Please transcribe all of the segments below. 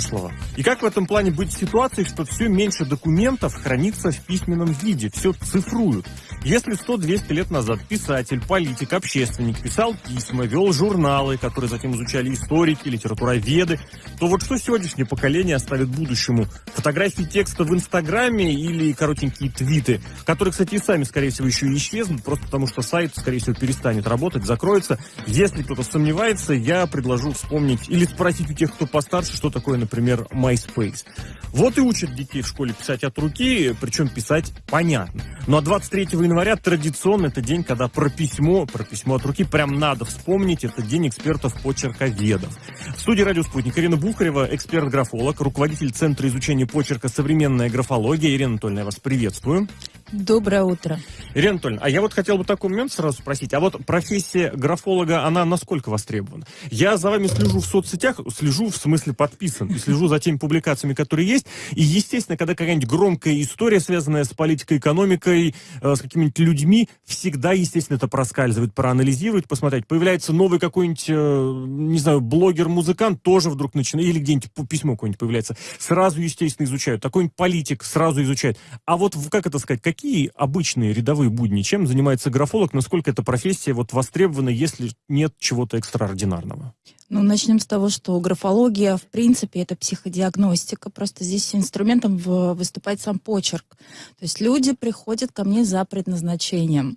прошлого. И как в этом плане быть в ситуации, что все меньше документов хранится в письменном виде, все цифруют. Если 100-200 лет назад писатель, политик, общественник писал письма, вел журналы, которые затем изучали историки, литературоведы, то вот что сегодняшнее поколение оставит будущему? Фотографии текста в Инстаграме или коротенькие твиты, которые, кстати, и сами, скорее всего, еще и исчезнут, просто потому что сайт, скорее всего, перестанет работать, закроется. Если кто-то сомневается, я предложу вспомнить или спросить у тех, кто постарше, что такое, например, MySpace. Вот и учат детей в школе писать от руки, причем писать понятно. Ну а 23 января традиционно это день, когда про письмо, про письмо от руки прям надо вспомнить. Это день экспертов-почерковедов. В студии «Радио Спутник» Ирина Бухарева, эксперт-графолог, руководитель Центра изучения почерка «Современная графология». Ирина Анатольевна, я вас приветствую. Доброе утро. Ирина Анатольевна, а я вот хотел бы такой момент сразу спросить. А вот профессия графолога, она насколько востребована? Я за вами слежу в соцсетях, слежу в смысле подписан, слежу за теми публикациями, которые есть. И, естественно, когда какая-нибудь громкая история, связанная с политикой, экономикой, э, с какими-нибудь людьми, всегда, естественно, это проскальзывает, проанализировать, посмотреть. Появляется новый какой-нибудь, э, не знаю, блогер-музыкант, тоже вдруг начинает, или где-нибудь письмо какое-нибудь появляется. Сразу, естественно, изучают. Такой-нибудь политик сразу изучает. А вот, как это сказать, какие какие обычные рядовые будни, чем занимается графолог, насколько эта профессия вот востребована, если нет чего-то экстраординарного? Ну, начнем с того, что графология, в принципе, это психодиагностика. Просто здесь инструментом выступает сам почерк. То есть люди приходят ко мне за предназначением,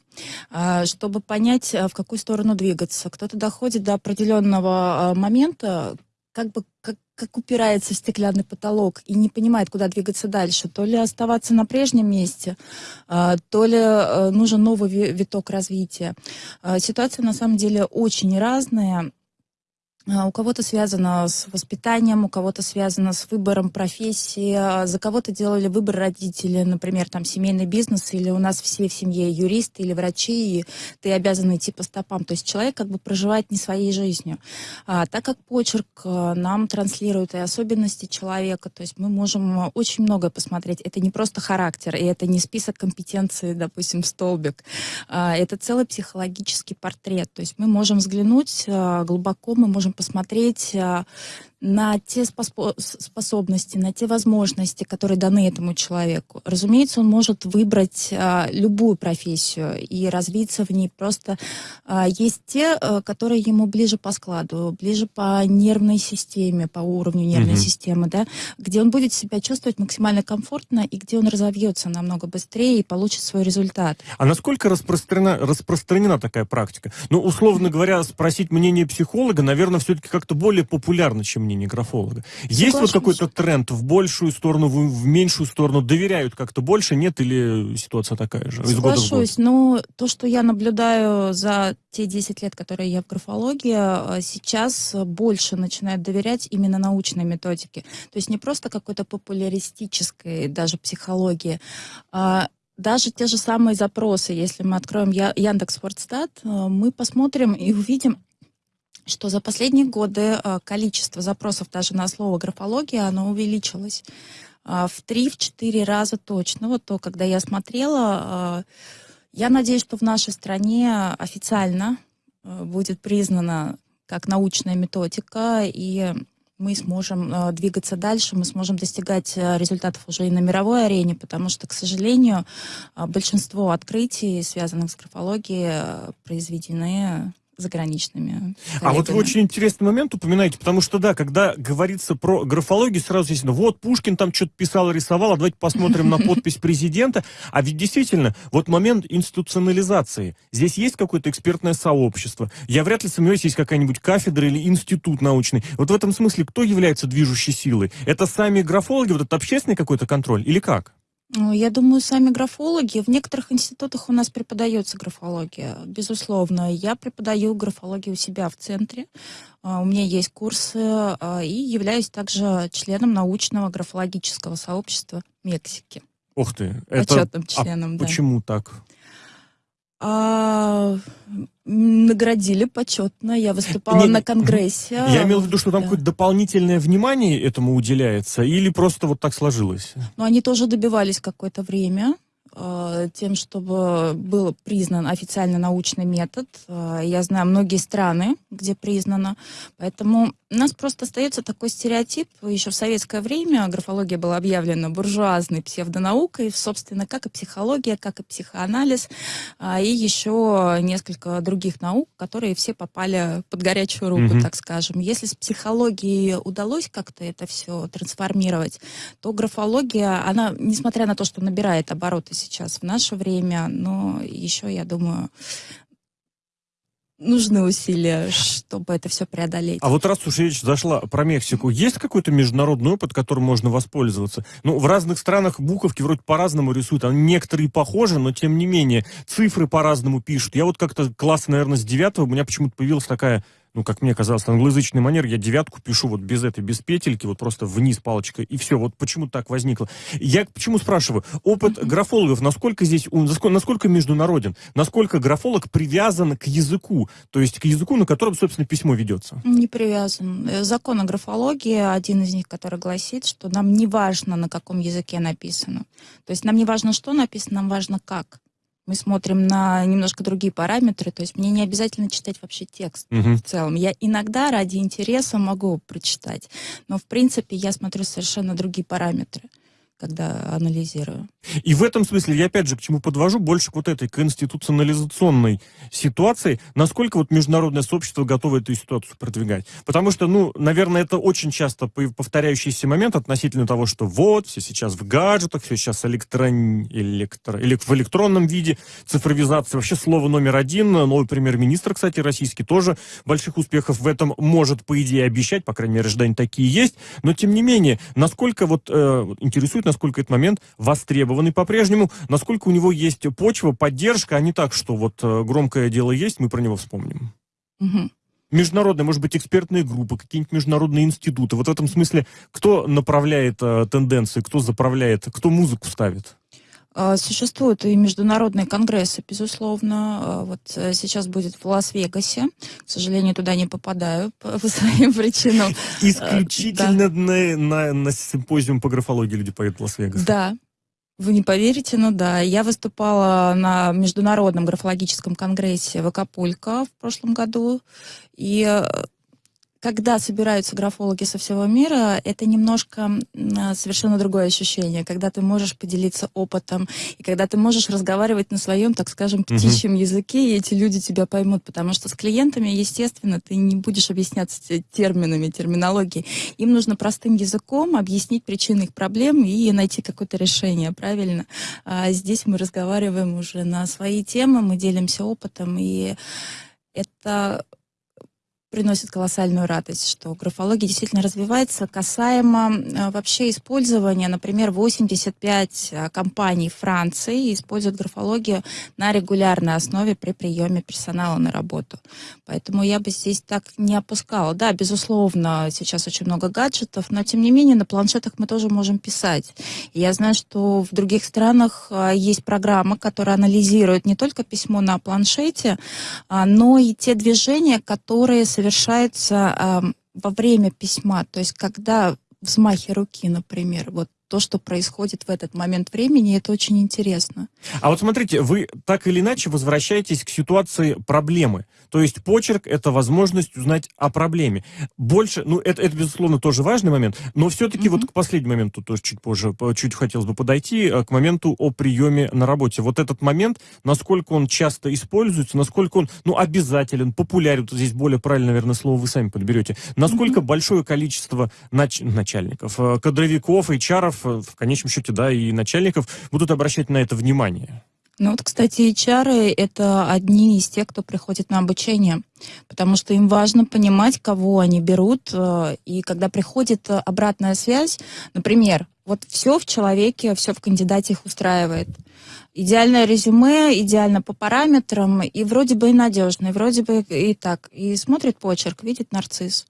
а, чтобы понять, а, в какую сторону двигаться. Кто-то доходит до определенного а, момента, как бы как, как упирается в стеклянный потолок и не понимает, куда двигаться дальше. То ли оставаться на прежнем месте, а, то ли э, нужен новый виток развития. А, ситуация на самом деле очень разная. А, у кого-то связано с воспитанием, у кого-то связано с выбором профессии, а, за кого-то делали выбор родители, например, там семейный бизнес, или у нас все в семье юристы или врачи, и ты обязан идти по стопам. То есть человек как бы проживает не своей жизнью. А, так как почерк а, нам транслирует и особенности человека, то есть мы можем очень многое посмотреть. Это не просто характер, и это не список компетенций, допустим, столбик. А, это целый психологический портрет. То есть мы можем взглянуть глубоко, мы можем посмотреть а, на те способности, на те возможности, которые даны этому человеку. Разумеется, он может выбрать а, любую профессию и развиться в ней. Просто а, есть те, а, которые ему ближе по складу, ближе по нервной системе, по уровню нервной mm-hmm. системы, да, где он будет себя чувствовать максимально комфортно и где он разовьется намного быстрее и получит свой результат. А насколько распространена, распространена такая практика? Ну, условно говоря, спросить мнение психолога, наверное, все-таки как-то более популярно, чем мнение графолога. Есть вот какой-то тренд в большую сторону, в, в меньшую сторону? Доверяют как-то больше, нет? Или ситуация такая же? Соглашусь, но то, что я наблюдаю за те 10 лет, которые я в графологии, а, сейчас больше начинают доверять именно научной методике. То есть не просто какой-то популяристической даже психологии, а даже те же самые запросы, если мы откроем Яндекс Фордстат, а, мы посмотрим и увидим, что за последние годы э, количество запросов даже на слово графология, оно увеличилось э, в 3-4 раза точно. Вот то, когда я смотрела, э, я надеюсь, что в нашей стране официально будет признана как научная методика, и мы сможем двигаться дальше, мы сможем достигать результатов уже и на мировой арене, потому что, к сожалению, большинство открытий, связанных с графологией, произведены заграничными. Коллегами. А вот вы очень интересный момент упоминаете, потому что, да, когда говорится про графологию, сразу естественно, вот Пушкин там что-то писал, рисовал, а давайте посмотрим на подпись президента. А ведь действительно, вот момент институционализации. Здесь есть какое-то экспертное сообщество. Я вряд ли сомневаюсь, есть какая-нибудь кафедра или институт научный. Вот в этом смысле кто является движущей силой? Это сами графологи, вот этот общественный какой-то контроль или как? Ну, я думаю, сами графологи. В некоторых институтах у нас преподается графология, безусловно. Я преподаю графологию у себя в центре. А, у меня есть курсы а, и являюсь также членом научного графологического сообщества Мексики. Ух ты! Почетным это... членом, а да. Почему так? А, наградили почетно. Я выступала не, на конгрессе. Я имел в виду, что там да. какое-то дополнительное внимание этому уделяется, или просто вот так сложилось? Ну, они тоже добивались какое-то время э, тем, чтобы был признан официально научный метод. Э, я знаю многие страны, где признано. Поэтому У нас просто остается такой стереотип. Еще в советское время графология была объявлена буржуазной псевдонаукой, собственно, как и психология, как и психоанализ, а, и еще несколько других наук, которые все попали под горячую руку, mm-hmm. так скажем. Если с психологией удалось как-то это все трансформировать, то графология, она, несмотря на то, что набирает обороты сейчас в наше время, но еще, я думаю, нужны усилия, чтобы это все преодолеть. А вот раз уж речь зашла про Мексику, есть какой-то международный опыт, которым можно воспользоваться? Ну, в разных странах буковки вроде по-разному рисуют, они некоторые похожи, но тем не менее цифры по-разному пишут. Я вот как-то класс, наверное, с девятого у меня почему-то появилась такая ну, как мне казалось, англоязычный манер, я девятку пишу вот без этой, без петельки, вот просто вниз палочкой, и все. Вот почему так возникло. Я почему спрашиваю? Опыт графологов, насколько здесь, насколько международен? Насколько графолог привязан к языку? То есть к языку, на котором, собственно, письмо ведется? Не привязан. Э, закон о графологии, один из них, который гласит, что нам не важно, на каком языке написано. То есть нам не важно, что написано, нам важно, как мы смотрим на немножко другие параметры, то есть мне не обязательно читать вообще текст угу. в целом. Я иногда ради интереса могу прочитать, но в принципе я смотрю совершенно другие параметры когда анализирую. И в этом смысле я опять же к чему подвожу больше к вот этой конституционализационной ситуации, насколько вот международное сообщество готово эту ситуацию продвигать. Потому что, ну, наверное, это очень часто повторяющийся момент относительно того, что вот, все сейчас в гаджетах, все сейчас электрон... электро... или в электронном виде, цифровизация. Вообще слово номер один. Новый премьер-министр, кстати, российский, тоже больших успехов в этом может, по идее, обещать, по крайней мере, ожидания такие есть. Но, тем не менее, насколько вот э, интересует, насколько этот момент востребованный по-прежнему, насколько у него есть почва, поддержка, а не так, что вот э, громкое дело есть, мы про него вспомним. Угу международные, может быть, экспертные группы, какие-нибудь международные институты. Вот в этом смысле, кто направляет э, тенденции, кто заправляет, кто музыку ставит? А, существуют и международные конгрессы, безусловно. А, вот э, сейчас будет в Лас-Вегасе. К сожалению, туда не попадаю по, по своим причинам. Исключительно да. на, на, на симпозиум по графологии люди поедут в Лас-Вегас. Да, вы не поверите, но да. Я выступала на Международном графологическом конгрессе в Акапулько в прошлом году. И э, когда собираются графологи со всего мира, это немножко а, совершенно другое ощущение, когда ты можешь поделиться опытом, и когда ты можешь разговаривать на своем, так скажем, птичьем угу. языке, и эти люди тебя поймут, потому что с клиентами, естественно, ты не будешь объясняться терминами, терминологией. Им нужно простым языком объяснить причины их проблем и найти какое-то решение, правильно? А здесь мы разговариваем уже на свои темы, мы делимся опытом, и это приносит колоссальную радость, что графология действительно развивается касаемо э, вообще использования, например, 85 э, компаний Франции используют графологию на регулярной основе при приеме персонала на работу. Поэтому я бы здесь так не опускала. Да, безусловно, сейчас очень много гаджетов, но тем не менее на планшетах мы тоже можем писать. Я знаю, что в других странах э, есть программа, которая анализирует не только письмо на планшете, а, но и те движения, которые совершенно совершается э, во время письма, то есть когда взмахи руки, например, вот то, что происходит в этот момент времени, это очень интересно. А вот смотрите, вы так или иначе возвращаетесь к ситуации проблемы. То есть почерк — это возможность узнать о проблеме. Больше, ну, это, это безусловно, тоже важный момент, но все-таки mm-hmm. вот к последнему моменту тоже чуть позже, чуть хотелось бы подойти, э, к моменту о приеме на работе. Вот этот момент, насколько он часто используется, насколько он, ну, обязателен, популярен, вот здесь более правильно, наверное, слово вы сами подберете, насколько mm-hmm. большое количество нач- начальников, э, кадровиков, HR в конечном счете, да, и начальников будут обращать на это внимание. Ну вот, кстати, HR — это одни из тех, кто приходит на обучение, потому что им важно понимать, кого они берут, э, и когда приходит обратная связь, например, вот все в человеке, все в кандидате их устраивает. Идеальное резюме, идеально по параметрам, и вроде бы и надежно, и вроде бы и так. И смотрит почерк, видит нарцисс.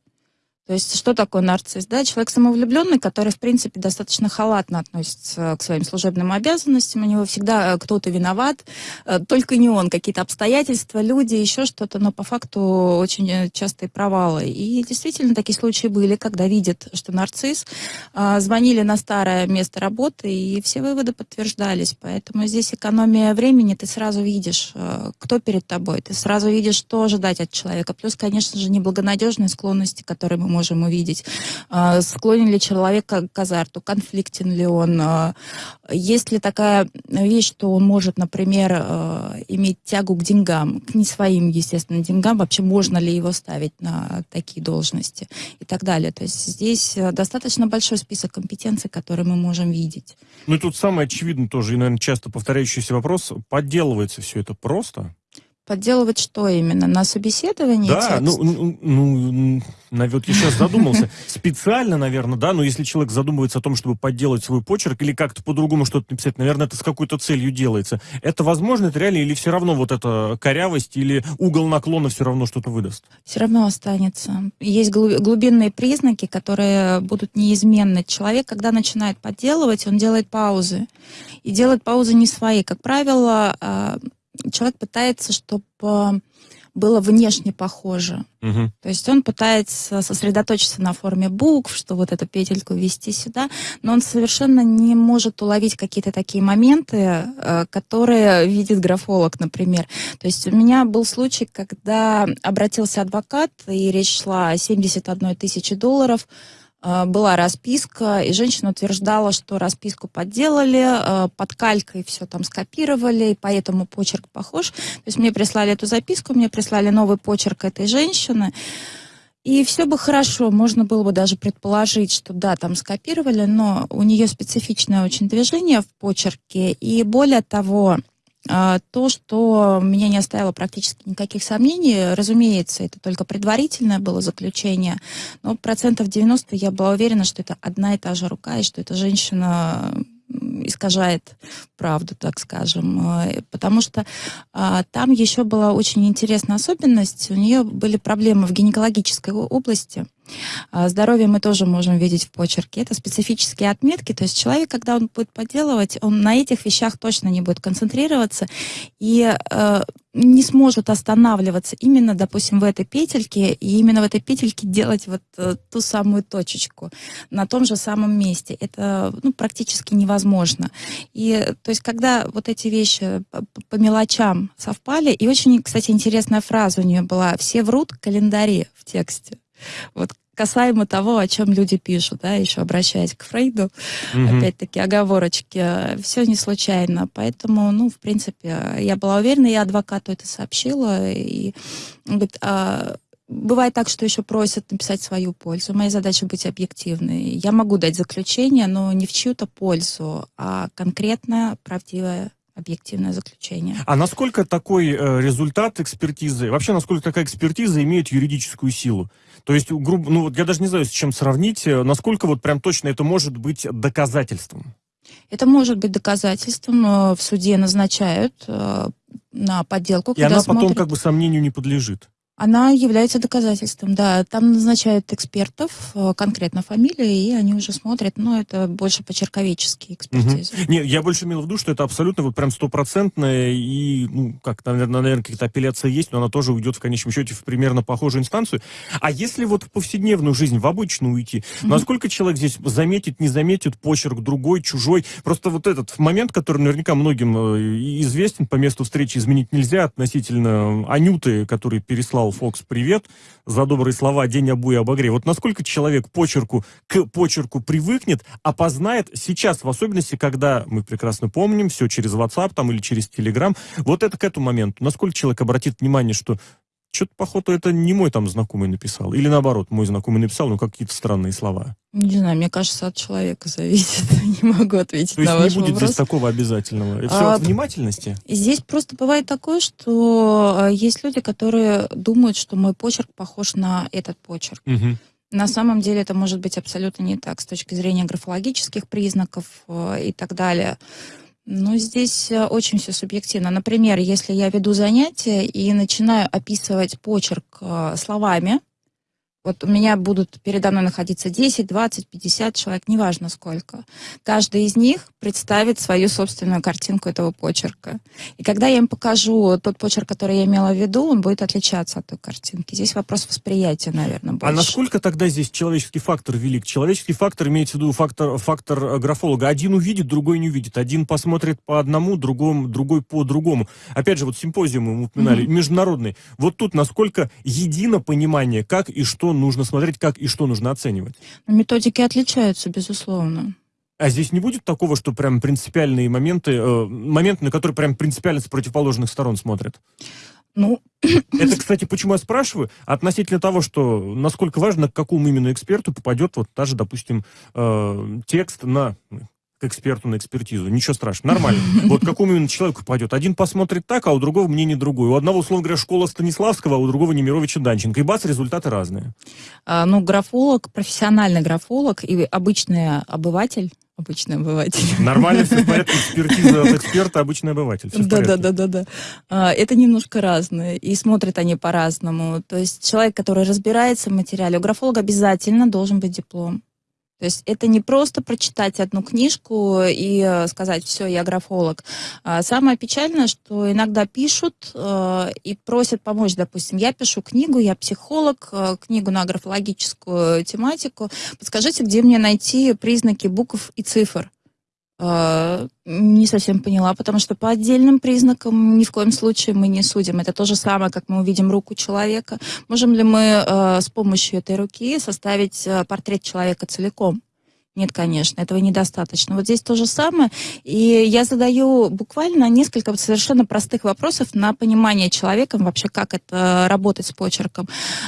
То есть что такое нарцисс? Да? Человек самовлюбленный, который, в принципе, достаточно халатно относится к своим служебным обязанностям. У него всегда э, кто-то виноват, э, только не он. Какие-то обстоятельства, люди, еще что-то, но по факту очень э, частые провалы. И действительно такие случаи были, когда видят, что нарцисс, звонили на старое место работы, и все выводы подтверждались. Поэтому здесь экономия времени, ты сразу видишь, кто перед тобой, ты сразу видишь, что ожидать от человека. Плюс, конечно же, неблагонадежные склонности, которые мы можем увидеть. А, склонен ли человек к азарту, конфликтен ли он. А, есть ли такая вещь, что он может, например, а, иметь тягу к деньгам, к не своим, естественно, деньгам, вообще можно ли его ставить на такие должности и так далее. То есть здесь достаточно большой список компетенций, которые мы можем видеть. Ну и тут самое очевидное тоже, и, наверное, часто повторяющийся вопрос, подделывается все это просто? Подделывать что именно? На собеседовании Да, ну, ну, ну, наверное, я сейчас задумался. Специально, наверное, да, но если человек задумывается о том, чтобы подделать свой почерк или как-то по-другому что-то написать, наверное, это с какой-то целью делается. Это возможно, это реально, или все равно вот эта корявость или угол наклона все равно что-то выдаст? Все равно останется. Есть глубинные признаки, которые будут неизменны. Человек, когда начинает подделывать, он делает паузы. И делает паузы не свои. Как правило, а, человек пытается, чтобы было внешне похоже. Угу. То есть он пытается сосредоточиться на форме букв, что вот эту петельку ввести сюда, но он совершенно не может уловить какие-то такие моменты, э, которые видит графолог, например. То есть у меня был случай, когда обратился адвокат, и речь шла о 71 тысячи долларов, Э, была расписка, и женщина утверждала, что расписку подделали, э, под калькой все там скопировали, и поэтому почерк похож. То есть мне прислали эту записку, мне прислали новый почерк этой женщины, и все бы хорошо, можно было бы даже предположить, что да, там скопировали, но у нее специфичное очень движение в почерке, и более того, то, что меня не оставило практически никаких сомнений, разумеется, это только предварительное было заключение, но процентов 90 я была уверена, что это одна и та же рука, и что эта женщина искажает правду, так скажем. А, потому что а, там еще была очень интересная особенность. У нее были проблемы в гинекологической области. А, здоровье мы тоже можем видеть в почерке. Это специфические отметки. То есть человек, когда он будет поделывать, он на этих вещах точно не будет концентрироваться и э, не сможет останавливаться именно, допустим, в этой петельке и именно в этой петельке делать вот э, ту самую точечку на том же самом месте. Это ну, практически невозможно. И то есть, когда вот эти вещи по, по мелочам совпали, и очень, кстати, интересная фраза у нее была «все врут календари» в тексте. Вот касаемо того, о чем люди пишут, да, еще обращаясь к Фрейду, mm-hmm. опять-таки оговорочки, все не случайно, поэтому, ну, в принципе, я была уверена, я адвокату это сообщила, и он говорит, а, Бывает так, что еще просят написать свою пользу. Моя задача быть объективной. Я могу дать заключение, но не в чью-то пользу, а конкретно правдивое объективное заключение. А насколько такой э, результат экспертизы, вообще насколько такая экспертиза имеет юридическую силу? То есть, грубо, ну вот я даже не знаю, с чем сравнить, э, насколько вот прям точно это может быть доказательством? Это может быть доказательством. В суде назначают э, на подделку. И она потом смотрят... как бы сомнению не подлежит. Она является доказательством, да. Там назначают экспертов, э, конкретно фамилии, и они уже смотрят, но это больше почерковеческие экспертизы. Угу. Нет, я больше имел в виду, что это абсолютно вот прям стопроцентная, и, ну, как, наверное, наверное какая-то апелляция есть, но она тоже уйдет в конечном счете в примерно похожую инстанцию. А если вот в повседневную жизнь, в обычную уйти, угу. насколько человек здесь заметит, не заметит почерк другой, чужой? Просто вот этот момент, который наверняка многим э, известен, по месту встречи изменить нельзя относительно Анюты, который переслал Фокс привет за добрые слова «День обуя обогрей». Вот насколько человек почерку, к почерку привыкнет, опознает сейчас, в особенности, когда, мы прекрасно помним, все через WhatsApp там или через Telegram, вот это к этому моменту, насколько человек обратит внимание, что что-то, походу, это не мой там знакомый написал. Или наоборот, мой знакомый написал, но какие-то странные слова. Не знаю, мне кажется, от человека зависит. не могу ответить То на ваш вопрос. То есть не будет вопрос. здесь такого обязательного? Это все а, от внимательности? Здесь просто бывает такое, что а, есть люди, которые думают, что мой почерк похож на этот почерк. Угу. На самом деле это может быть абсолютно не так с точки зрения графологических признаков э, и так далее. Ну, здесь э, очень все субъективно. Например, если я веду занятия и начинаю описывать почерк э, словами, вот у меня будут передо мной находиться 10, 20, 50 человек, неважно сколько. Каждый из них представит свою собственную картинку этого почерка. И когда я им покажу тот почерк, который я имела в виду, он будет отличаться от той картинки. Здесь вопрос восприятия, наверное, а больше. А насколько тогда здесь человеческий фактор велик? Человеческий фактор имеется в виду фактор, фактор графолога. Один увидит, другой не увидит. Один посмотрит по одному, другому, другой по другому. Опять же, вот симпозиум мы упоминали, mm-hmm. международный. Вот тут насколько едино понимание, как и что нужно смотреть, как и что нужно оценивать? Методики отличаются, безусловно. А здесь не будет такого, что прям принципиальные моменты, э, моменты, на которые прям принципиально с противоположных сторон смотрят? Ну, это, кстати, почему я спрашиваю, относительно того, что насколько важно, к какому именно эксперту попадет вот даже, допустим, э, текст на к эксперту на экспертизу. Ничего страшного, нормально. Вот какому именно человеку пойдет. Один посмотрит так, а у другого мнение другое. У одного, условно говоря, школа Станиславского, а у другого Немировича Данченко. И бац, результаты разные. А, ну, графолог, профессиональный графолог и обычный обыватель обычный обыватель. Нормально, все в порядке, экспертиза от эксперта, обычный обыватель. Да, да, да, да, да. Это немножко разное, и смотрят они по-разному. То есть человек, который разбирается в материале, у графолога обязательно должен быть диплом. То есть это не просто прочитать одну книжку и э, сказать, все, я графолог. А самое печальное, что иногда пишут э, и просят помочь. Допустим, я пишу книгу, я психолог, э, книгу на графологическую тематику. Подскажите, где мне найти признаки букв и цифр? Э, не совсем поняла, потому что по отдельным признакам ни в коем случае мы не судим. Это то же самое, как мы увидим руку человека. Можем ли мы э, с помощью этой руки составить э, портрет человека целиком? Нет, конечно, этого недостаточно. Вот здесь то же самое. И я задаю буквально несколько совершенно простых вопросов на понимание человека вообще, как это работать с почерком.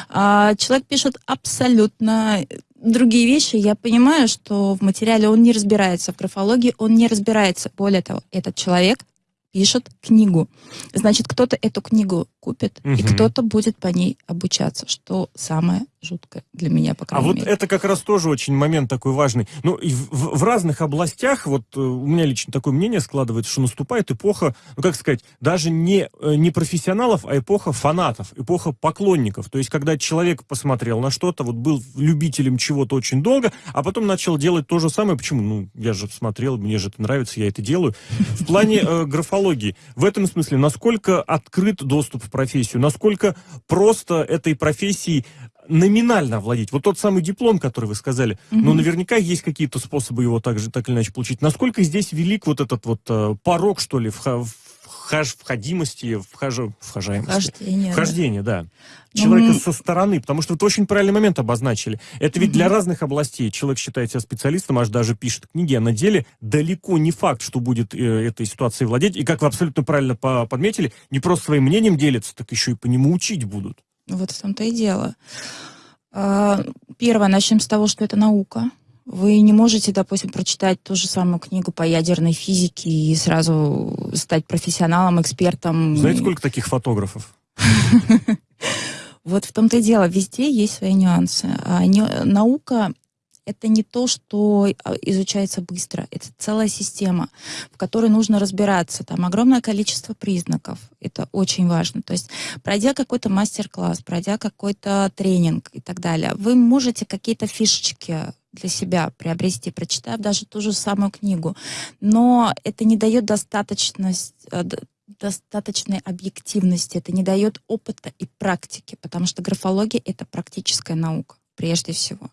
А, человек пишет абсолютно другие вещи, я понимаю, что в материале он не разбирается, в графологии он не разбирается. Более того, этот человек пишет книгу. Значит, кто-то эту книгу купит, угу. и кто-то будет по ней обучаться, что самое жуткое для меня, по а крайней а мере. вот это как раз тоже очень момент такой важный. Ну, и в, в разных областях, вот э, у меня лично такое мнение складывается, что наступает эпоха, ну, как сказать, даже не, э, не профессионалов, а эпоха фанатов, эпоха поклонников. То есть, когда человек посмотрел на что-то, вот был любителем чего-то очень долго, а потом начал делать то же самое. Почему? Ну, я же смотрел, мне же это нравится, я это делаю. В плане э, графологии, в этом смысле, насколько открыт доступ в профессию, насколько просто этой профессией номинально владеть. Вот тот самый диплом, который вы сказали, угу. ну, наверняка есть какие-то способы его также так или иначе получить. Насколько здесь велик вот этот вот э, порог, что ли, в, в вхож, входимости, вхож, вхожаемости. Вхождение. Вхождение, да. да. Человека ну, со стороны, потому что вы очень правильный момент обозначили. Это ведь угу. для разных областей. Человек считает себя специалистом, аж даже пишет книги, а на деле далеко не факт, что будет э, этой ситуацией владеть. И как вы абсолютно правильно по подметили, не просто своим мнением делятся, так еще и по нему учить будут. Вот в том-то и дело. А, первое, начнем с того, что это наука. Вы не можете, допустим, прочитать ту же самую книгу по ядерной физике и сразу стать профессионалом, экспертом. Знаете, сколько таких фотографов? Вот в том-то и дело, везде есть свои нюансы. А наука это не то, что а, изучается быстро. Это целая система, в которой нужно разбираться. Там огромное количество признаков. Это очень важно. То есть, пройдя какой-то мастер-класс, пройдя какой-то тренинг и так далее, вы можете какие-то фишечки для себя приобрести, прочитав даже ту же самую книгу. Но это не дает достаточность э, достаточной объективности, это не дает опыта и практики, потому что графология — это практическая наука прежде всего.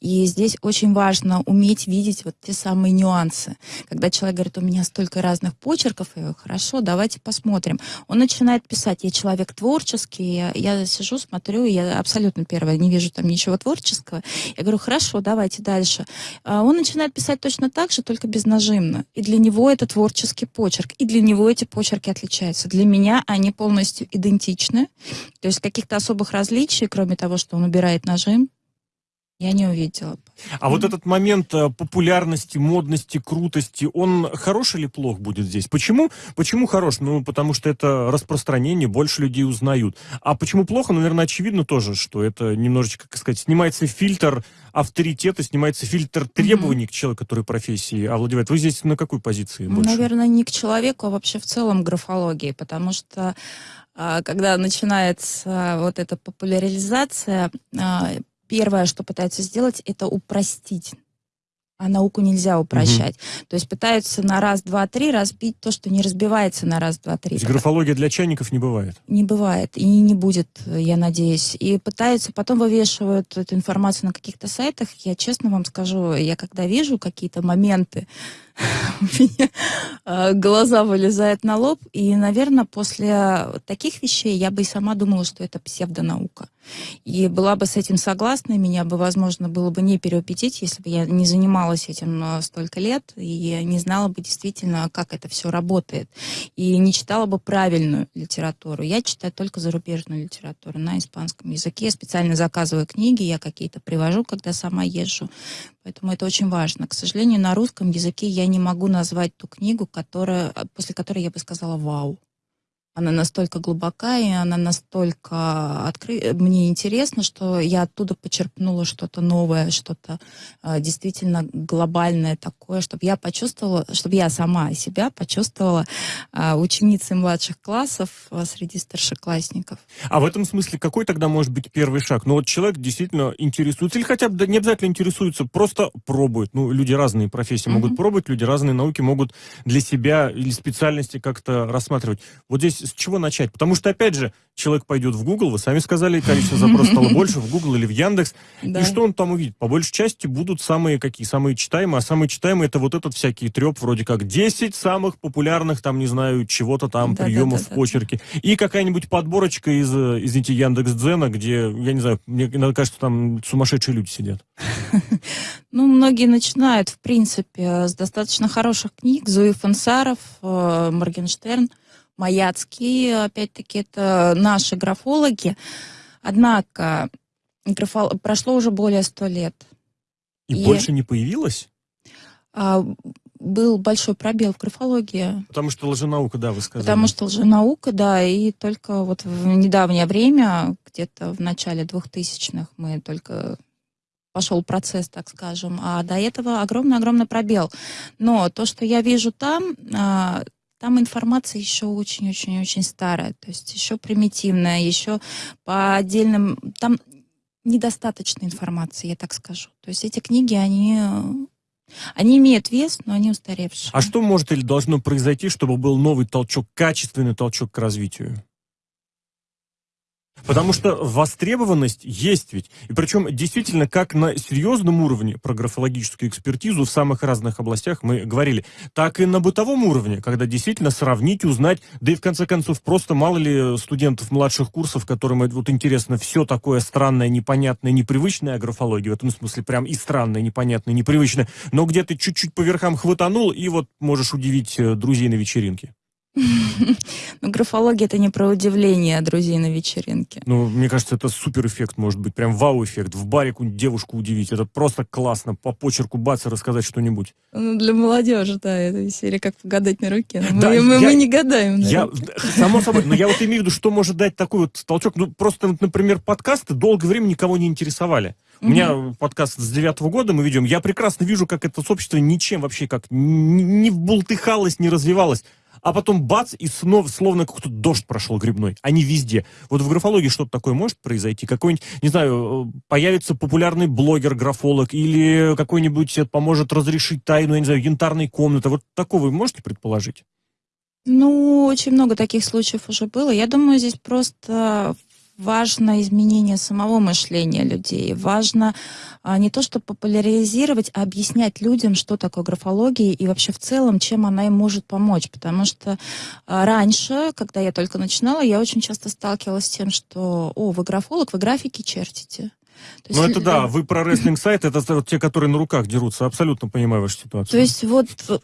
И здесь очень важно уметь видеть вот те самые нюансы. Когда человек говорит, у меня столько разных почерков, и хорошо, давайте посмотрим. Он начинает писать, я человек творческий, я, я сижу, смотрю, я абсолютно первое, не вижу там ничего творческого. Я говорю, хорошо, давайте дальше. А он начинает писать точно так же, только безнажимно. И для него это творческий почерк. И для него эти почерки отличаются. Для меня они полностью идентичны. То есть каких-то особых различий, кроме того, что он убирает нажим, я не увидела. А вот этот момент э, популярности, модности, крутости, он хорош или плох будет здесь? Почему? Почему хорош? Ну, потому что это распространение, больше людей узнают. А почему плохо? Ну, наверное, очевидно тоже, что это немножечко, как сказать, снимается фильтр авторитета, снимается фильтр требований mm-hmm. к человеку, который профессии овладевает. Вы здесь на какой позиции больше? Наверное, не к человеку, а вообще в целом графологии, потому что а, когда начинается вот эта популяризация, а, первое, что пытаются сделать, это упростить. А науку нельзя упрощать. Угу. То есть пытаются на раз, два, три разбить то, что не разбивается на раз, два, три. То есть графология для чайников не бывает? Не бывает. И не будет, я надеюсь. И пытаются, потом вывешивают эту информацию на каких-то сайтах. Я честно вам скажу, я когда вижу какие-то моменты, меня а, глаза вылезают на лоб. И, наверное, после таких вещей я бы и сама думала, что это псевдонаука. И была бы с этим согласна, меня бы, возможно, было бы не переубедить, если бы я не занималась этим э, столько лет и не знала бы действительно, как это все работает. И не читала бы правильную литературу. Я читаю только зарубежную литературу на испанском языке. Я специально заказываю книги, я какие-то привожу, когда сама езжу. Поэтому это очень важно. К сожалению, на русском языке я не могу назвать ту книгу, которая, после которой я бы сказала «Вау» она настолько глубока, и она настолько откры... мне интересно, что я оттуда почерпнула что-то новое, что-то э, действительно глобальное такое, чтобы я почувствовала, чтобы я сама себя почувствовала э, ученицей младших классов э, среди старшеклассников. А в этом смысле какой тогда может быть первый шаг? Ну вот человек действительно интересуется, или хотя бы не обязательно интересуется, просто пробует. Ну, люди разные профессии mm-hmm. могут пробовать, люди разные науки могут для себя или специальности как-то рассматривать. Вот здесь с чего начать? Потому что, опять же, человек пойдет в Google, вы сами сказали, количество запросов стало больше, в Google или в Яндекс. Да. И что он там увидит? По большей части будут самые какие? Самые читаемые. А самые читаемые это вот этот всякий треп, вроде как 10 самых популярных, там, не знаю, чего-то там, да, приемов да, да, в почерке. Да. И какая-нибудь подборочка из, извините, Яндекс Дзена, где, я не знаю, мне иногда кажется, там сумасшедшие люди сидят. Ну, многие начинают, в принципе, с достаточно хороших книг. Зуи Фансаров, э, Моргенштерн. Маяцкий, опять-таки, это наши графологи. Однако графол... прошло уже более ста лет. И, и больше не появилось? А, был большой пробел в графологии. Потому что лженаука, да, вы сказали. Потому что лженаука, да, и только вот в недавнее время, где-то в начале 2000-х, мы только пошел процесс, так скажем, а до этого огромный-огромный пробел. Но то, что я вижу там, а, там информация еще очень-очень-очень старая, то есть еще примитивная, еще по отдельным... Там недостаточно информации, я так скажу. То есть эти книги, они они имеют вес, но они устаревшие. А что может или должно произойти, чтобы был новый толчок, качественный толчок к развитию? Потому что востребованность есть ведь. И причем действительно как на серьезном уровне про графологическую экспертизу в самых разных областях мы говорили, так и на бытовом уровне, когда действительно сравнить, узнать, да и в конце концов просто мало ли студентов младших курсов, которым вот интересно все такое странное, непонятное, непривычное о графологии, в этом смысле прям и странное, непонятное, непривычное, но где ты чуть-чуть по верхам хватанул и вот можешь удивить э, друзей на вечеринке. Ну, графология это не про удивление друзей на вечеринке. Ну, мне кажется, это супер эффект может быть, прям вау-эффект. В баре девушку удивить. Это просто классно. По почерку бац и рассказать что-нибудь. Ну, для молодежи, да, это серия как погадать на руке. Мы, да, мы, я, мы не гадаем. На я, само собой, но я вот имею в виду, что может дать такой вот толчок. Ну, просто, например, подкасты долгое время никого не интересовали. У меня подкаст с девятого года мы ведем. Я прекрасно вижу, как это сообщество ничем вообще как не, не вбултыхалось, не развивалось а потом бац, и снова, словно какой-то дождь прошел грибной. Они везде. Вот в графологии что-то такое может произойти? Какой-нибудь, не знаю, э, появится популярный блогер-графолог или какой-нибудь поможет разрешить тайну, я не знаю, янтарной комнаты. Вот такого вы можете предположить? Ну, очень много таких случаев уже было. Я думаю, здесь просто важно изменение самого мышления людей. Важно а, не то, что популяризировать, а объяснять людям, что такое графология и вообще в целом, чем она им может помочь. Потому что а, раньше, когда я только начинала, я очень часто сталкивалась с тем, что, о, вы графолог, вы графики чертите. ну, это да, вы про рестлинг сайт, это те, которые на руках дерутся, абсолютно понимаю вашу ситуацию. То есть вот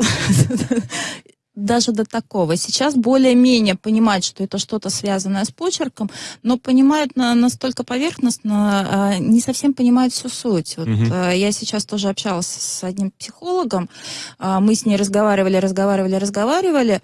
даже до такого. Сейчас более-менее понимают, что это что-то связанное с почерком, но понимают на, настолько поверхностно, э, не совсем понимают всю суть. Вот, угу. я сейчас тоже общалась с одним психологом, э, мы с ней разговаривали, разговаривали, разговаривали,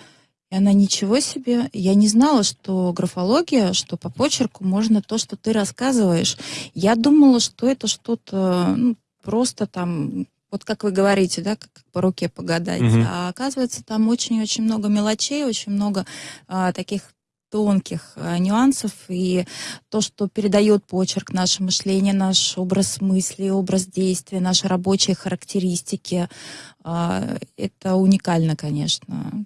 и она ничего себе, я не знала, что графология, что по почерку можно то, что ты рассказываешь. Я думала, что это что-то ну, просто там вот как вы говорите, да, как по руке погадать. Угу. А оказывается, там очень-очень много мелочей, очень много а, таких тонких а, нюансов, и то, что передает почерк, наше мышление, наш образ мысли, образ действия, наши рабочие характеристики, а, это уникально, конечно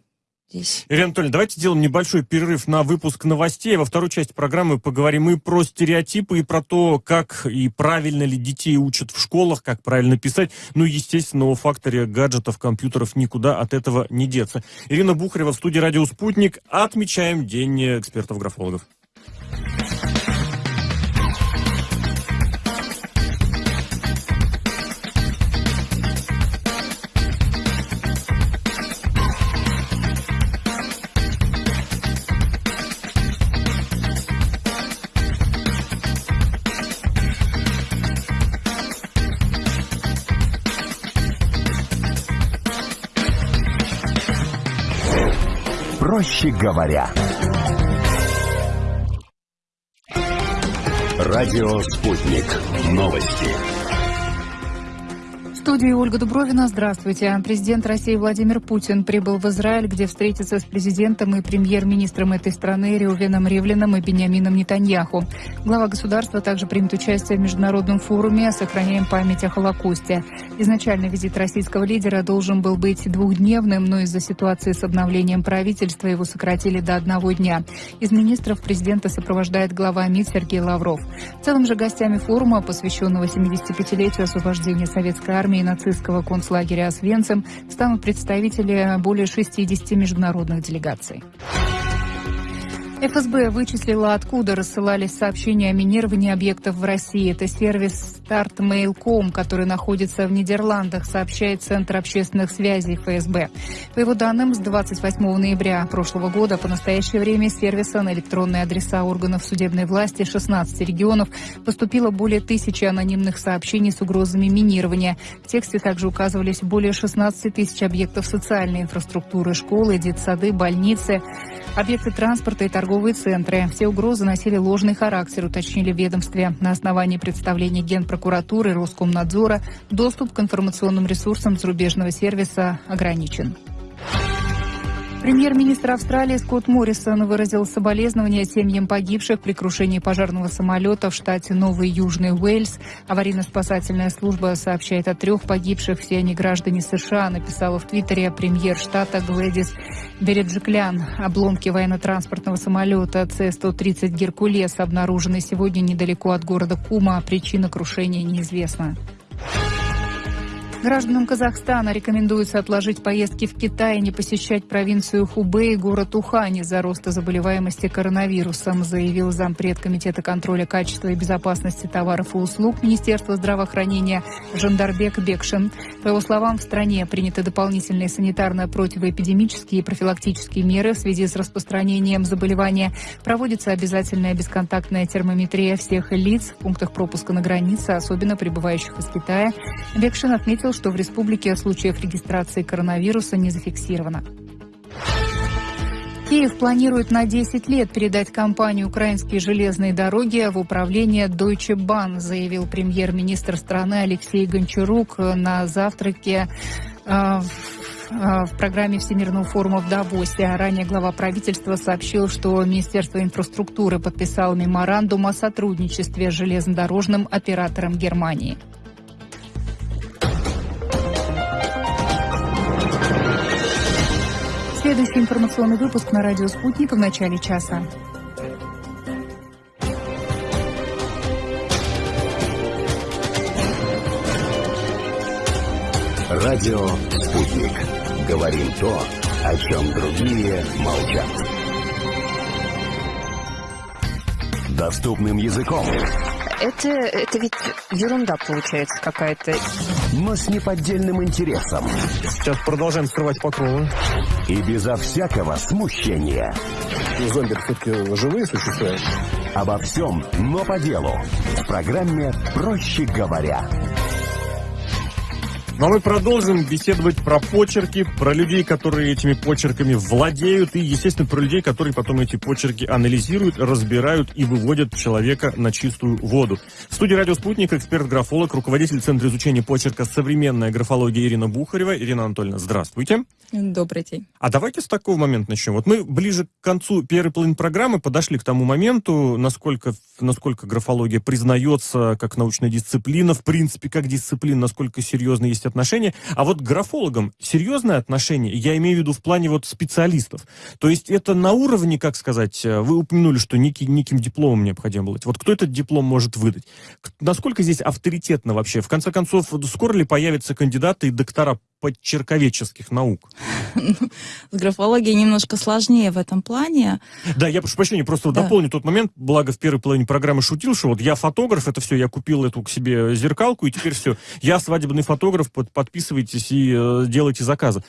здесь. Ирина Анатольевна, давайте сделаем небольшой перерыв на выпуск новостей. Во второй части программы поговорим и про стереотипы, и про то, как и правильно ли детей учат в школах, как правильно писать. Ну, естественно, о факторе гаджетов, компьютеров никуда от этого не деться. Ирина Бухарева в студии «Радио Спутник». Отмечаем День экспертов-графологов. Проще говоря. Радио «Спутник». Новости студии Ольга Дубровина. Здравствуйте. Президент России Владимир Путин прибыл в Израиль, где встретится с президентом и премьер-министром этой страны Реувеном Ривлином и Бениамином Нетаньяху. Глава государства также примет участие в международном форуме «Сохраняем память о Холокосте». Изначально визит российского лидера должен был быть двухдневным, но из-за ситуации с обновлением правительства его сократили до одного дня. Из министров президента сопровождает глава МИД Сергей Лавров. В целом же гостями форума, посвященного 75-летию освобождения советской армии, армии нацистского концлагеря Освенцим станут представители более 60 международных делегаций. ФСБ вычислила, откуда рассылались сообщения о минировании объектов в России. Это сервис StartMail.com, который находится в Нидерландах, сообщает Центр общественных связей ФСБ. По его данным, с 28 ноября прошлого года по настоящее время сервиса на электронные адреса органов судебной власти 16 регионов поступило более тысячи анонимных сообщений с угрозами минирования. В тексте также указывались более 16 тысяч объектов социальной инфраструктуры, школы, детсады, больницы, объекты транспорта и торговые центры. Все угрозы носили ложный характер, уточнили в ведомстве. На основании представления Генпрокуратуры и Роскомнадзора доступ к информационным ресурсам зарубежного сервиса ограничен. Премьер-министр Австралии Скотт Моррисон выразил соболезнования семьям погибших при крушении пожарного самолета в штате Новый Южный Уэльс. Аварийно-спасательная служба сообщает о трех погибших, все они граждане США, написала в Твиттере премьер штата Глэдис Береджиклян. Обломки военно-транспортного самолета С-130 «Геркулес» обнаружены сегодня недалеко от города Кума. Причина крушения неизвестна. Гражданам Казахстана рекомендуется отложить поездки в Китай и не посещать провинцию Хубэй и город Ухань из-за роста заболеваемости коронавирусом, заявил зампред Комитета контроля качества и безопасности товаров и услуг Министерства здравоохранения Жандарбек Бекшин. По его словам, в стране приняты дополнительные санитарно-противоэпидемические и профилактические меры в связи с распространением заболевания. Проводится обязательная бесконтактная термометрия всех лиц в пунктах пропуска на границе, особенно прибывающих из Китая. Бекшин отметил, что в республике случаев регистрации коронавируса не зафиксировано. Киев планирует на 10 лет передать компанию «Украинские железные дороги» в управление Deutsche Bahn, заявил премьер-министр страны Алексей Гончарук на завтраке э, в э, в программе Всемирного форума в Давосе. Ранее глава правительства сообщил, что Министерство инфраструктуры подписало меморандум о сотрудничестве с железнодорожным оператором Германии. Следующий информационный выпуск на радио «Спутник» в начале часа. Радио «Спутник». Говорим то, о чем другие молчат. Доступным языком. Это, это ведь ерунда получается какая-то. Но с неподдельным интересом. Сейчас продолжаем скрывать покровы. И безо всякого смущения. Зомби все-таки живые существа. Обо всем, но по делу. В программе «Проще говоря». Ну а мы продолжим беседовать про почерки, про людей, которые этими почерками владеют, и, естественно, про людей, которые потом эти почерки анализируют, разбирают и выводят человека на чистую воду. В студии «Радио Спутник» эксперт-графолог, руководитель Центра изучения почерка «Современная графология» Ирина Бухарева. Ирина Анатольевна, здравствуйте. Добрый день. А давайте с такого момента начнем. Вот мы ближе к концу первой половины программы подошли к тому моменту, насколько, насколько графология признается как научная дисциплина, в принципе, как дисциплина, насколько серьезно есть отношения. А вот к графологам серьезное отношение, я имею в виду в плане вот специалистов. То есть это на уровне, как сказать, э, вы упомянули, что некий, неким дипломом необходимо быть. Вот кто этот диплом может выдать? Насколько здесь авторитетно вообще? В конце концов, скоро ли появятся кандидаты и доктора подчерковеческих наук? С графологией немножко сложнее в этом плане. Да, я прошу прощения, просто да. дополню тот момент, благо в первой половине программы шутил, что вот я фотограф, это все, я купил эту к себе зеркалку, и теперь все, я свадебный фотограф, под, подписывайтесь и э, делайте заказы.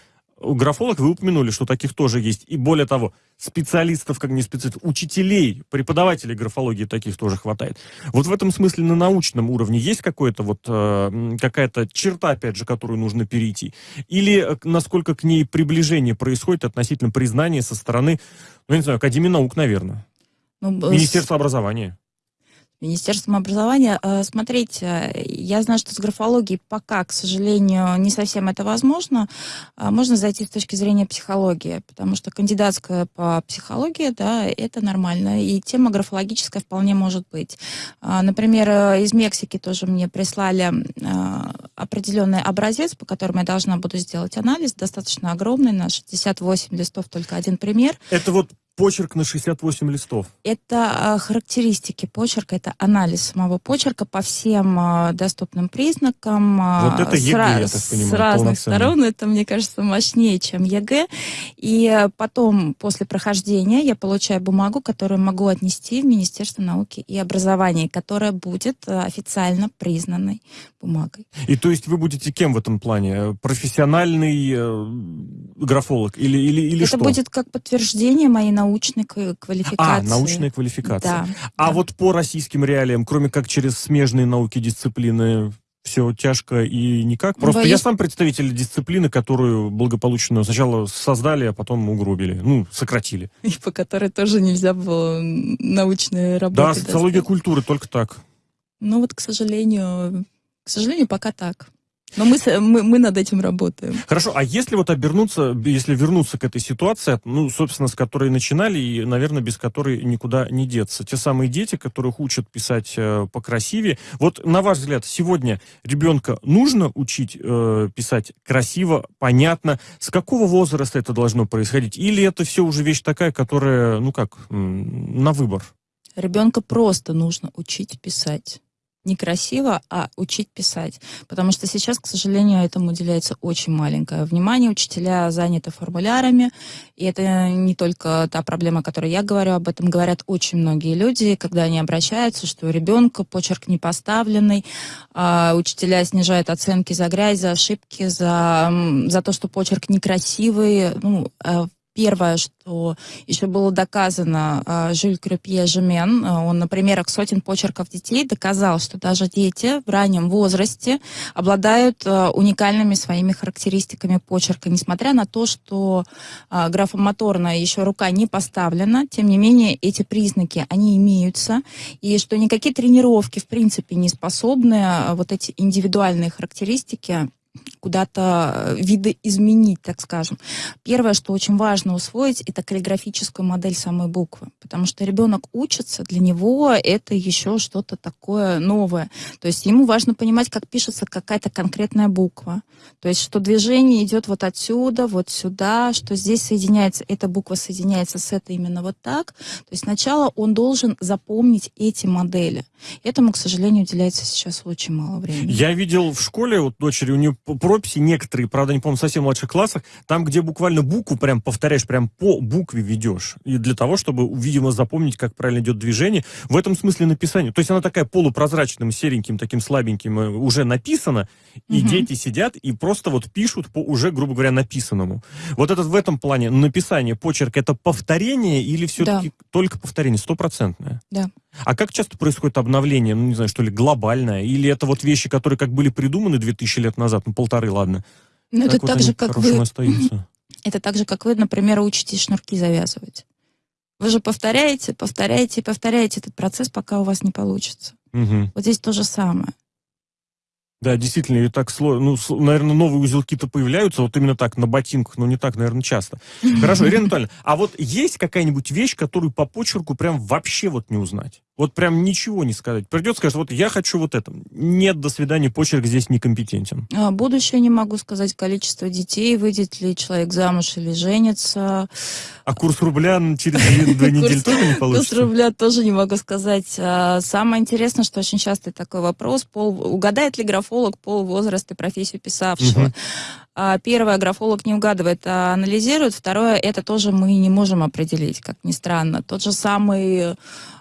Графолог, вы упомянули, что таких тоже есть. И более того, специалистов, как не специалистов, учителей, преподавателей графологии таких тоже хватает. Вот в этом смысле на научном уровне есть какое-то вот, э, какая-то черта, опять же, которую нужно перейти? Или э, насколько к ней приближение происходит относительно признания со стороны, ну, я не знаю, Академии наук, наверное, Ну, б- Министерства образования? Министерством образования. Э, Смотрите, я знаю, что с графологией пока, к сожалению, не совсем это возможно. А Можно зайти с точки зрения психологии, потому что кандидатская по психологии, да, это нормально, и тема графологическая вполне может быть. А, Например, э, из Мексики тоже мне прислали э, определенный образец, по которому я должна буду сделать анализ, достаточно огромный, на 68 листов только один пример. Это вот почерк на 68 листов. Это э, характеристики почерка, это анализ самого почерка по всем э, доступным признакам. э, Вот это с ЕГЭ, ра- я так понимаю, С разных сторон. Это, мне кажется, мощнее, чем ЕГЭ. И потом, после прохождения, я получаю бумагу, которую могу отнести в Министерство науки и образования, которая будет официально признанной бумагой. И то есть вы будете кем в этом плане? Профессиональный э, графолог или, или, или это что? будет как подтверждение моей научной к- а, квалификации. научная квалификация. Да. А да. вот по российским реалиям, кроме как через смежные науки дисциплины, все тяжко и никак. Просто Боюсь- я сам представитель дисциплины, которую благополучно сначала создали, а потом угробили. Ну, сократили. и по которой тоже нельзя было научные работы Да, социология достать. культуры только так. Ну вот, к сожалению, к сожалению, пока так. Но мы, мы, мы над этим работаем. Хорошо, а если вот обернуться, если вернуться к этой ситуации, ну, собственно, с которой начинали, и, наверное, без которой никуда не деться. Те самые дети, которых учат писать э, покрасивее. Вот, на ваш взгляд, сегодня ребенка нужно учить э, писать красиво, понятно? С какого возраста это должно происходить? Или это все уже вещь такая, которая, ну как, на выбор? Ребенка просто нужно учить писать. Не красиво, а учить писать. Потому что сейчас, к сожалению, этому уделяется очень маленькое внимание. Учителя заняты формулярами. И это не только та проблема, о которой я говорю, об этом говорят очень многие люди, когда они обращаются, что у ребенка почерк не поставленный, а учителя снижают оценки за грязь, за ошибки, за, за то, что почерк некрасивый. Ну, а Первое, что еще было доказано, а, Жюль Крюпье Жемен, а, он на примерах сотен почерков детей доказал, что даже дети в раннем возрасте обладают а, уникальными своими характеристиками почерка, несмотря на то, что графомоторно еще рука не поставлена, тем не менее эти признаки, они имеются, и что никакие тренировки, в принципе, не способны вот эти индивидуальные характеристики куда-то э, видоизменить, так скажем. Первое, что очень важно усвоить, это каллиграфическую модель самой буквы, потому что ребенок учится, для него это еще что-то такое новое. То есть ему важно понимать, как пишется какая-то конкретная буква. То есть что движение идет вот отсюда, вот сюда, что здесь соединяется, эта буква соединяется с этой именно вот так. То есть сначала он должен запомнить эти модели. Этому, к сожалению, уделяется сейчас очень мало времени. Я видел в школе, вот дочери, у нее п- прописи некоторые, правда, не помню, совсем в младших классах, там, где буквально букву прям повторяешь, прям по букве ведешь. И для того, чтобы, видимо, запомнить, как правильно идет движение. В этом смысле написание. То есть она такая полупрозрачным, сереньким, таким слабеньким э, уже написана, и Мгм. дети сидят и просто вот пишут по уже, грубо говоря, написанному. Вот этот в этом плане написание, почерк, это повторение или все-таки только повторение, стопроцентное? Да. А как часто происходит обновление, ну, не знаю, что ли, глобальное? Или это вот вещи, которые как были придуманы 2000 лет назад, ну, полторы, ладно, Ну, это вот так же, как вы остаются? Это так же, как вы, например, учитесь шнурки завязывать. Вы же повторяете, повторяете и повторяете этот процесс, пока у вас не получится. Мгм. Вот здесь то же самое. Да, действительно, и так сложно. Ну, наверное, новые узелки-то появляются, вот именно так, на ботинках, но не так, наверное, часто. Хорошо, Ирина Анатольевна, а вот есть какая-нибудь вещь, которую по почерку прям вообще вот не узнать? Вот прям ничего не сказать. Придет, скажет, вот я хочу вот это. Нет, до свидания, почерк здесь некомпетентен. А, Будущее не могу сказать, количество детей, выйдет ли человек замуж или женится. А курс рубля через две, недели Курс- тоже не Курс получится? рубля тоже не могу сказать. А, Самое интересное, что очень часто такой вопрос, пол, угадает ли графолог пол, возраст и профессию писавшего. А, Первое, графолог не угадывает, а анализирует. Второе, это тоже мы не можем определить, как ни странно. Тот же самый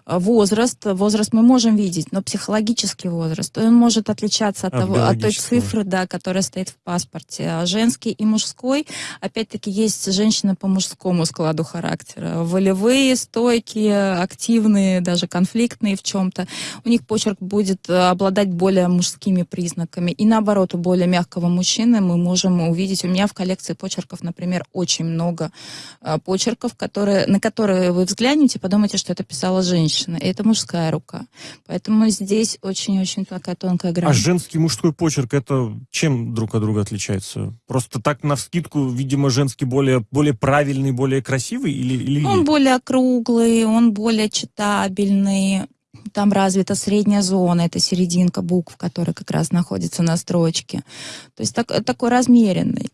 Возраст, возраст мы можем видеть, но психологический возраст, он может отличаться от, От того, от той цифры, да, которая стоит в паспорте. А женский и мужской, опять-таки, есть женщины по мужскому складу характера. Волевые, стойкие, активные, даже конфликтные в чем-то. У них почерк будет э, обладать более мужскими признаками. И наоборот, у более мягкого мужчины мы можем увидеть, у меня в коллекции почерков, например, очень много э, почерков, которые, на которые вы взглянете, подумаете, что это писала женщина. И это мужская рука. Поэтому здесь очень-очень такая тонкая грань. А женский и мужской почерк, это чем друг от друга отличается? Просто так на вскидку, видимо, женский более, более правильный, более красивый или, или Он более округлый, он более читабельный. Там развита средняя зона, это серединка букв, которая как раз находится на строчке. То есть так- такой размеренный.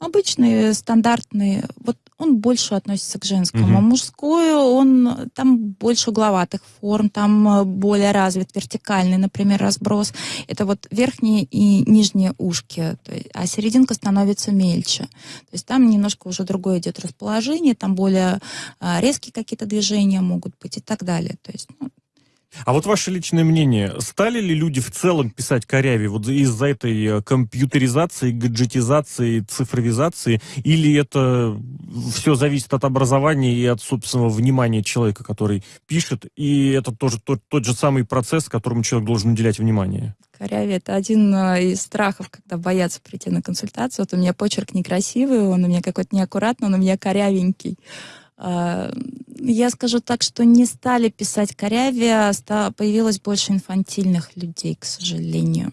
Обычный, стандартный. Вот он больше относится к женскому. Мгм. А мужской, он там больше угловатых форм, там э, более развит вертикальный, например, разброс. Это вот верхние и нижние ушки, есть, а серединка становится мельче. То есть там немножко уже другое идет расположение, там более а, резкие какие-то движения могут быть и так далее. То есть, ну, А вот ваше личное мнение, стали ли люди в целом писать корявее вот из-за этой э, компьютеризации, гаджетизации, цифровизации, или это все зависит от образования и от собственного внимания человека, который пишет, и это тоже тот, тот же самый процесс, которому человек должен уделять внимание? коряве это один э, из страхов, когда боятся прийти на консультацию. Вот у меня почерк некрасивый, он у меня какой-то неаккуратный, он у меня корявенький. А, Я скажу так, что не стали писать корявее, появилось больше инфантильных людей, к сожалению.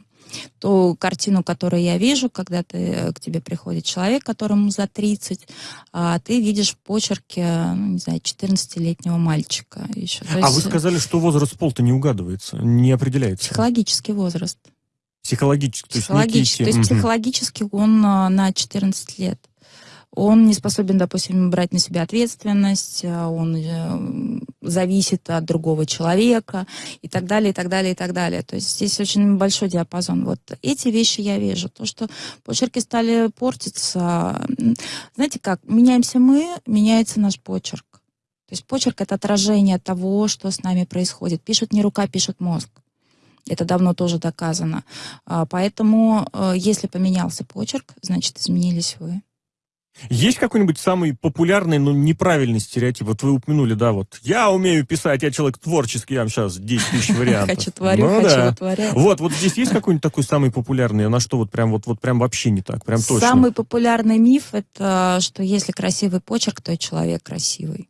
Ту картину, которую я вижу, когда ты, э, к тебе приходит человек, которому за 30, а ты видишь в почерке, ну, не знаю, 14-летнего мальчика еще. То а есть, вы сказали, что возраст пол-то не угадывается, не определяется. Психологический возраст. Психологически. То есть, Психологически. То некие есть психологически он на 14 лет. Он не способен, допустим, брать на себя ответственность, а, он э, зависит от другого человека и так далее, и так далее, и так далее. То есть здесь очень большой диапазон. Вот эти вещи я вижу. То, что почерки стали портиться. Знаете как, меняемся мы, меняется наш почерк. То есть почерк — это отражение того, что с нами происходит. Пишет не рука, пишет мозг. Это давно тоже доказано. А, Поэтому, э, если поменялся почерк, значит, изменились вы. Есть какой-нибудь самый популярный, но неправильный стереотип? Вот вы упомянули, да, вот я умею писать, я человек творческий, я вам сейчас 10 тысяч вариантов. Хочу творю, Ну хочу да. Вот, вот здесь есть какой-нибудь такой самый популярный, а на что вот прям вот, вот прям вообще не так, прям точно? Самый популярный миф — это что если красивый почерк, то и человек красивый.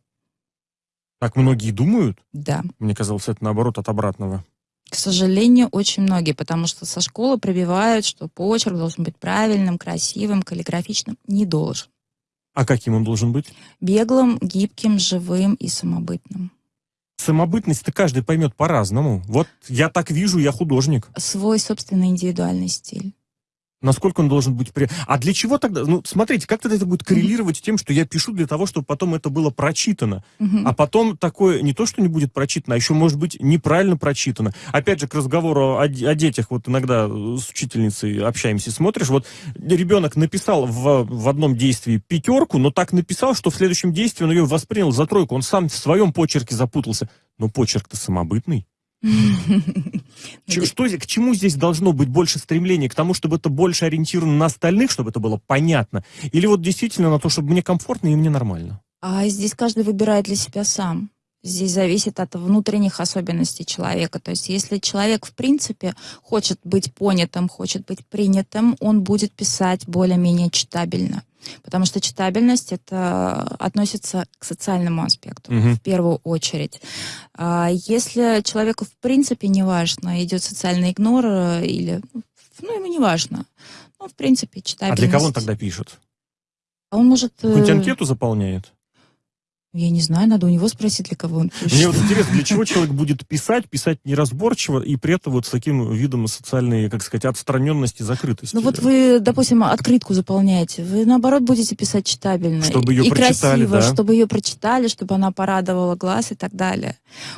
Так многие думают? Да. Мне казалось, это наоборот от обратного. К сожалению, очень многие, потому что со школы пробивают, что почерк должен быть правильным, красивым, каллиграфичным. Не должен. А каким он должен быть? Беглым, гибким, живым и самобытным. Самобытность-то каждый поймет по-разному. Вот я так вижу, я художник. Свой собственный индивидуальный стиль. Насколько он должен быть... При... А для чего тогда? Ну, смотрите, как тогда это будет коррелировать с тем, что я пишу для того, чтобы потом это было прочитано? Мгм. А потом такое не то, что не будет прочитано, а еще может быть неправильно прочитано. Опять же, к разговору о, о детях, вот иногда э, с учительницей общаемся, смотришь, вот ребенок написал в, в одном действии пятерку, но так написал, что в следующем действии он ее воспринял за тройку, он сам в своем почерке запутался. Но почерк-то самобытный. Что, к чему здесь должно быть больше стремления? К тому, чтобы это больше ориентировано на остальных, чтобы это было понятно? Или вот действительно на то, чтобы мне комфортно и мне нормально? А здесь каждый выбирает для себя сам. Здесь зависит от внутренних особенностей человека. То есть если человек, в принципе, хочет быть понятым, хочет быть принятым, он будет писать более-менее читабельно. Потому что читабельность это относится к социальному аспекту Мгм. в первую очередь. А если человеку в принципе не важно, идет социальный игнор э, или ну ему не важно, ну в принципе А читабельность. для кого он тогда пишет? А он может. э, Какую-нибудь анкету заполняет? Я не знаю, надо у него спросить, для кого он пишет. Мне вот интересно, для чего человек будет писать, писать неразборчиво и при этом вот с таким видом социальной, как сказать, отстраненности, закрытости? Ну вот вы, допустим, открытку заполняете, вы наоборот будете писать читабельно. Чтобы её и прочитали, красиво, да. чтобы ее прочитали, чтобы она порадовала глаз и так далее.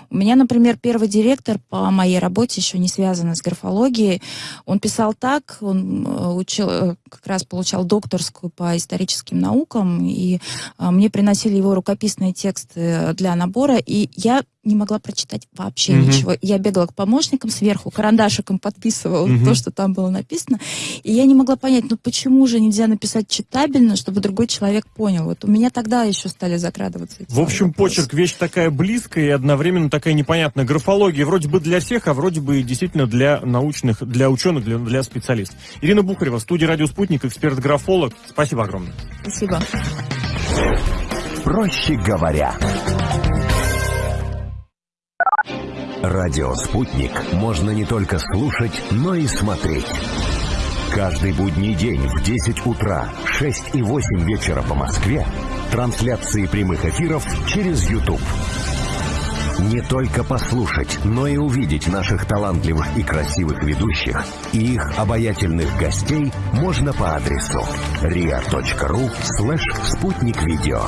У меня, например, первый директор по моей работе, еще не связанный с графологией, он писал так, он э, учил, э, как раз получал докторскую по историческим наукам, и э, мне приносили его рукописные специальные тексты для набора, и я не могла прочитать вообще Мгм. ничего. Я бегала к помощникам сверху, карандашиком подписывала Мгм. то, что там было написано. И я не могла понять, ну почему же нельзя написать читабельно, чтобы другой человек понял. Вот у меня тогда еще стали закрадываться эти В общем, вопросы. почерк вещь такая близкая и одновременно такая непонятная. Графология вроде бы для всех, а вроде бы и действительно для научных, для ученых, для, для специалистов. Ирина Бухарева, студия «Радио Спутник», эксперт-графолог. Спасибо огромное. Спасибо. Проще говоря. Радио «Спутник» можно не только слушать, но и смотреть. Каждый будний день в 10 утра, 6 и 8 вечера по Москве трансляции прямых эфиров через YouTube. Не только послушать, но и увидеть наших талантливых и красивых ведущих и их обаятельных гостей можно по адресу ria.ru слэш спутник видео.